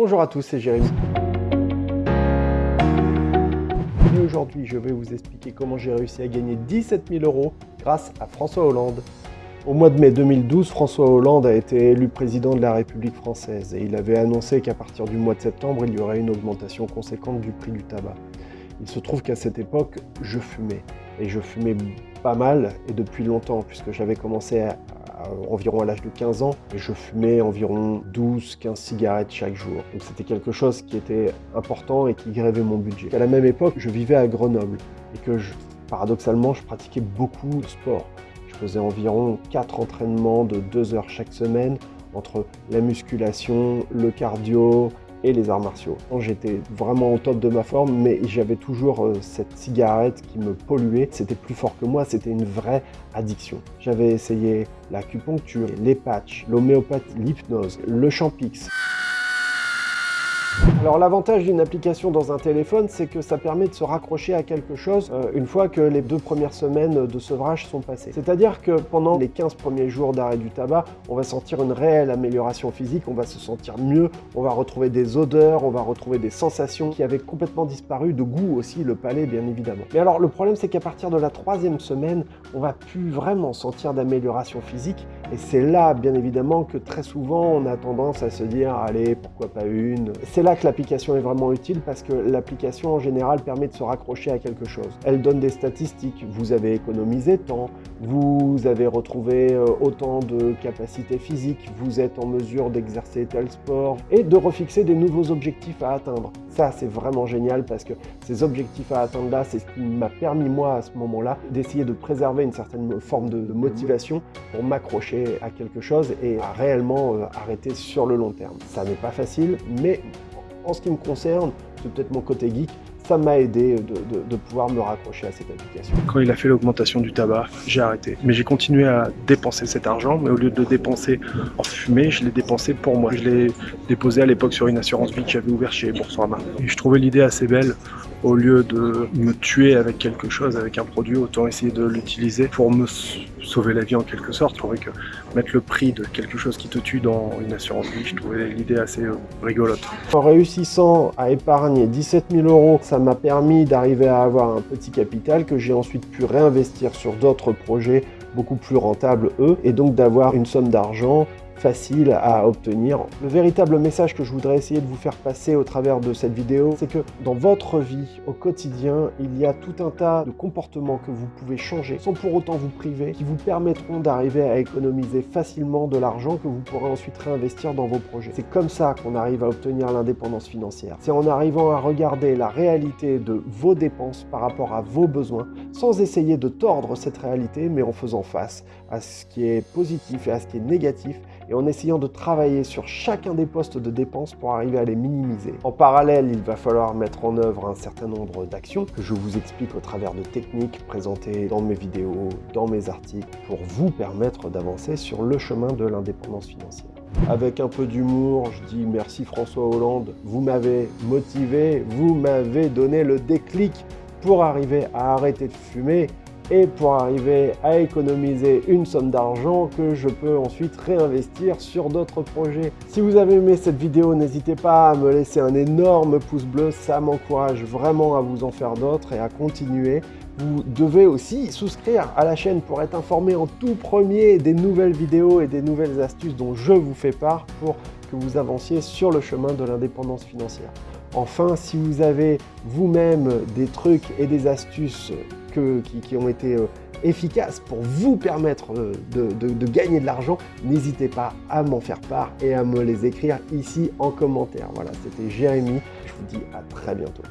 Bonjour à tous, c'est Jérémy. Aujourd'hui, je vais vous expliquer comment j'ai réussi à gagner 17 000 euros grâce à François Hollande. Au mois de mai 2012, François Hollande a été élu président de la République française et il avait annoncé qu'à partir du mois de septembre, il y aurait une augmentation conséquente du prix du tabac. Il se trouve qu'à cette époque, je fumais. Et je fumais pas mal, et depuis longtemps, puisque j'avais commencé à, environ à l'âge de 15 ans, je fumais environ 12-15 cigarettes chaque jour. Donc c'était quelque chose qui était important et qui grévait mon budget. À la même époque, je vivais à Grenoble, et que paradoxalement, je pratiquais beaucoup de sport. Je faisais environ 4 entraînements de 2 heures chaque semaine, entre la musculation, le cardio, et les arts martiaux. J'étais vraiment au top de ma forme, mais j'avais toujours euh, cette cigarette qui me polluait. C'était plus fort que moi, c'était une vraie addiction. J'avais essayé l'acupuncture, les patchs, l'homéopathie, l'hypnose, le champix. Alors l'avantage d'une application dans un téléphone, c'est que ça permet de se raccrocher à quelque chose euh, une fois que les deux premières semaines de sevrage sont passées. C'est-à-dire que pendant les 15 premiers jours d'arrêt du tabac, on va sentir une réelle amélioration physique, on va se sentir mieux, on va retrouver des odeurs, on va retrouver des sensations qui avaient complètement disparu, de goût aussi, le palais bien évidemment. Mais alors le problème c'est qu'à partir de la troisième semaine, on va plus vraiment sentir d'amélioration physique et c'est là bien évidemment que très souvent on a tendance à se dire allez pourquoi pas une. C'est là que l'application est vraiment utile parce que l'application en général permet de se raccrocher à quelque chose. Elle donne des statistiques, vous avez économisé tant, vous avez retrouvé euh, autant de capacités physiques, vous êtes en mesure d'exercer tel sport et de refixer des nouveaux objectifs à atteindre. Ça c'est vraiment génial parce que ces objectifs à atteindre là, c'est ce qui m'a permis moi à ce moment-là d'essayer de préserver une certaine forme de motivation pour m'accrocher à quelque chose et à réellement euh, arrêter sur le long terme. Ça n'est pas facile, mais en ce qui me concerne, c'est peut-être mon côté geek, ça m'a aidé de, pouvoir me raccrocher à cette application. Quand il a fait l'augmentation du tabac, j'ai arrêté. Mais j'ai continué à dépenser cet argent, mais au lieu de le dépenser en fumée, je l'ai dépensé pour moi. Je l'ai déposé à l'époque sur une assurance vie que j'avais ouverte chez Boursorama. Et je trouvais l'idée assez belle au lieu de me tuer avec quelque chose, avec un produit, autant essayer de l'utiliser pour me sauver la vie en quelque sorte. Je trouvais que mettre le prix de quelque chose qui te tue dans une assurance vie, je trouvais l'idée assez euh, rigolote. En réussissant à épargner 17 000 euros, ça m'a permis d'arriver à avoir un petit capital que j'ai ensuite pu réinvestir sur d'autres projets beaucoup plus rentables eux, et donc d'avoir une somme d'argent facile à obtenir. Le véritable message que je voudrais essayer de vous faire passer au travers de cette vidéo, c'est que dans votre vie, au quotidien, il y a tout un tas de comportements que vous pouvez changer sans pour autant vous priver, qui vous permettront d'arriver à économiser facilement de l'argent que vous pourrez ensuite réinvestir dans vos projets. C'est comme ça qu'on arrive à obtenir l'indépendance financière. C'est en arrivant à regarder la réalité de vos dépenses par rapport à vos besoins, sans essayer de tordre cette réalité, mais en faisant face à ce qui est positif et à ce qui est négatif et en essayant de travailler sur chacun des postes de dépenses pour arriver à les minimiser. En parallèle, il va falloir mettre en œuvre un certain nombre d'actions que je vous explique au travers de techniques présentées dans mes vidéos, dans mes articles, pour vous permettre d'avancer sur le chemin de l'indépendance financière. Avec un peu d'humour, je dis merci François Hollande, vous m'avez motivé, vous m'avez donné le déclic pour arriver à arrêter de fumer et pour arriver à économiser une somme d'argent que je peux ensuite réinvestir sur d'autres projets. Si vous avez aimé cette vidéo, n'hésitez pas à me laisser un énorme pouce bleu, ça m'encourage vraiment à vous en faire d'autres et à continuer. Vous devez aussi souscrire à la chaîne pour être informé en tout premier des nouvelles vidéos et des nouvelles astuces dont je vous fais part pour que vous avanciez sur le chemin de l'indépendance financière. Enfin, si vous avez vous-même des trucs et des astuces qui, ont été euh, efficaces pour vous permettre euh, de gagner de l'argent, n'hésitez pas à m'en faire part et à me les écrire ici en commentaire. Voilà, c'était Jérémy, je vous dis à très bientôt.